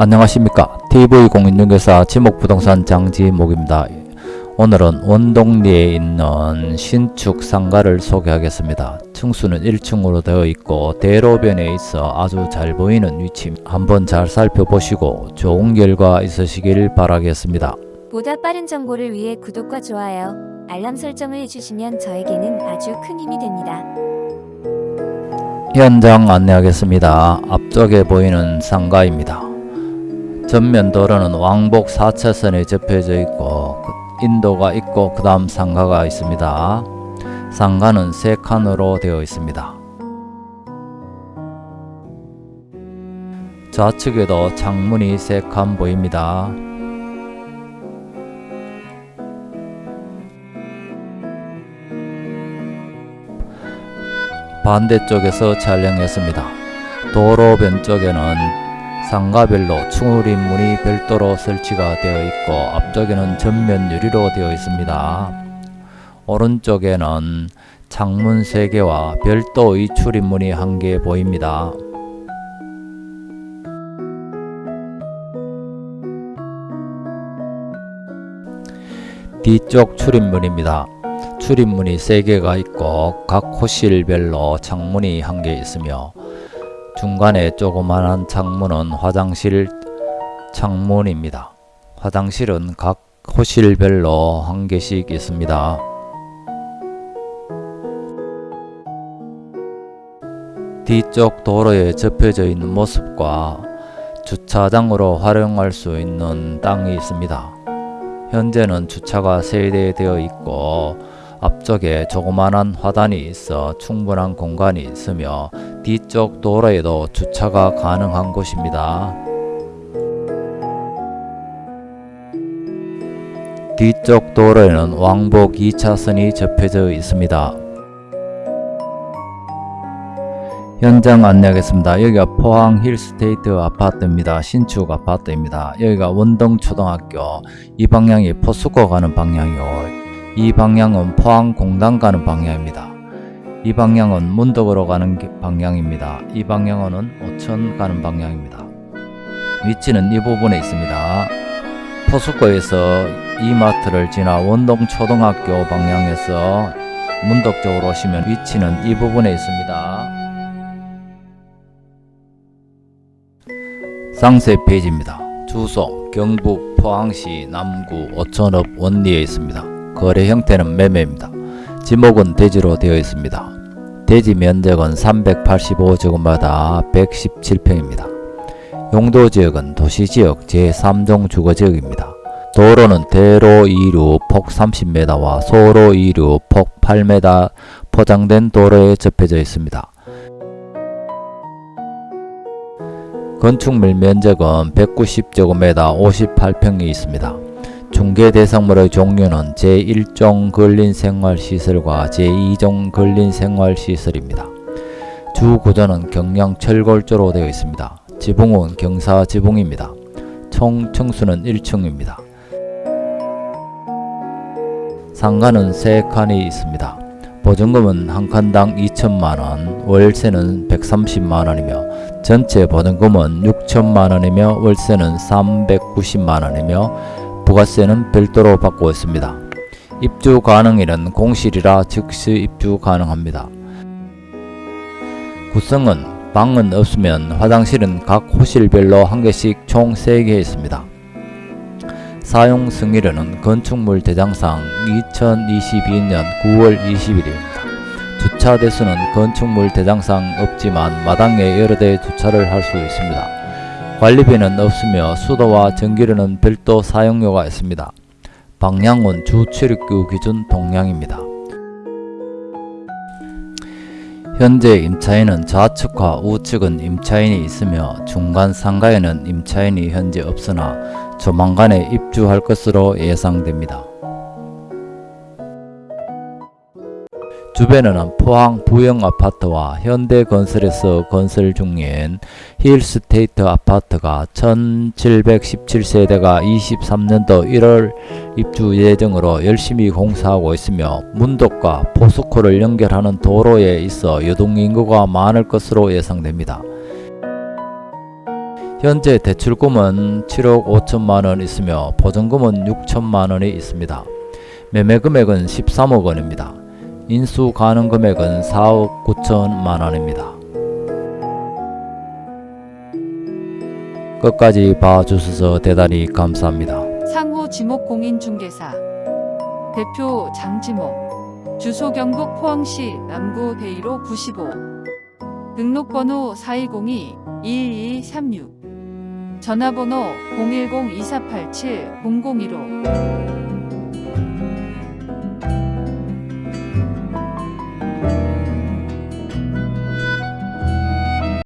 안녕하십니까 TV공인중개사 지목부동산 장지목입니다 오늘은 원동리에 있는 신축 상가를 소개하겠습니다 층수는 1층으로 되어 있고 대로변에 있어 아주 잘 보이는 위치 한번 잘 살펴보시고 좋은 결과 있으시길 바라겠습니다 보다 빠른 정보를 위해 구독과 좋아요, 알람 설정을 해주시면 저에게는 아주 큰 힘이 됩니다. 현장 안내하겠습니다. 앞쪽에 보이는 상가입니다. 전면 도로는 왕복 4차선에 접혀져 있고 그 인도가 있고 그 다음 상가가 있습니다. 상가는 세 칸으로 되어 있습니다. 좌측에도 창문이 세칸 보입니다. 반대쪽에서 촬영했습니다. 도로 변 쪽에는 상가별로 출입문이 별도로 설치가 되어 있고 앞쪽에는 전면 유리로 되어 있습니다. 오른쪽에는 창문 3개와 별도의 출입문이 1개 보입니다. 뒤쪽 출입문입니다. 출입문이 3개가 있고 각 호실별로 창문이 1개 있으며 중간에 조그만한 창문은 화장실 창문입니다. 화장실은 각 호실별로 한 개씩 있습니다. 뒤쪽 도로에 접혀져 있는 모습과 주차장으로 활용할 수 있는 땅이 있습니다. 현재는 주차가 세대되어 있고 앞쪽에 조그만한 화단이 있어 충분한 공간이 있으며 뒤쪽 도로에도 주차가 가능한 곳입니다. 뒤쪽 도로에는 왕복 2차선이 접혀져 있습니다. 현장 안내하겠습니다. 여기가 포항 힐스테이트 아파트입니다. 신축 아파트입니다. 여기가 원동초등학교 이 방향이 포스코 가는 방향이고 이 방향은 포항 공단 가는 방향입니다. 이 방향은 문덕으로 가는 방향입니다. 이 방향은 오천 가는 방향입니다. 위치는 이 부분에 있습니다. 포스코에서 이마트를 지나 원동초등학교 방향에서 문덕 쪽으로 오시면 위치는 이 부분에 있습니다. 상세 페이지입니다. 주소 경북 포항시 남구 오천읍 원리에 있습니다. 거래 형태는 매매입니다. 지목은 대지로 되어 있습니다. 대지 면적은 385제곱마다 117평입니다. 용도지역은 도시지역 제3종 주거지역입니다. 도로는 대로 2류 폭 30m와 소로 2류 폭 8m 포장된 도로에 접해져 있습니다. 건축물 면적은 190제곱미터 58평이 있습니다. 중개 대상물의 종류는 제1종 근린생활시설과 제2종 근린생활시설입니다. 주 구조는 경량 철골조로 되어 있습니다. 지붕은 경사 지붕입니다. 총 층수는 1층입니다. 상가는 3칸이 있습니다. 보증금은 한 칸당 2천만원, 월세는 130만원이며 전체 보증금은 6천만원이며 월세는 390만원이며 부가세는 별도로 받고 있습니다. 입주 가능일은 공실이라 즉시 입주 가능합니다. 구성은 방은 없으면 화장실은 각 호실별로 한 개씩 총 3개 있습니다. 사용 승일은 건축물 대장상 2022년 9월 20일입니다. 주차 대수는 건축물 대장상 없지만 마당에 여러 대 주차를 할 수 있습니다. 관리비는 없으며 수도와 전기료는 별도 사용료가 있습니다. 방향은 주 출입구 기준 동향입니다. 현재 임차인은 좌측과 우측은 임차인이 있으며 중간 상가에는 임차인이 현재 없으나 조만간에 입주할 것으로 예상됩니다. 주변에는 포항 부영 아파트와 현대건설에서 건설 중인 힐스테이트 아파트가 1717세대가 23년도 1월 입주 예정으로 열심히 공사하고 있으며 문덕과 포스코를 연결하는 도로에 있어 유동인구가 많을 것으로 예상됩니다. 현재 대출금은 7억 5천만 원 있으며 보증금은 6천만 원이 있습니다. 매매 금액은 13억 원입니다. 인수 가능 금액은 4억 9천만 원입니다. 끝까지 봐주셔서 대단히 감사합니다. 상호 지목공인중개사 대표 장지목 주소 경북 포항시 남구 대이로 95 등록번호 4202-2236 전화번호 010-2487-0015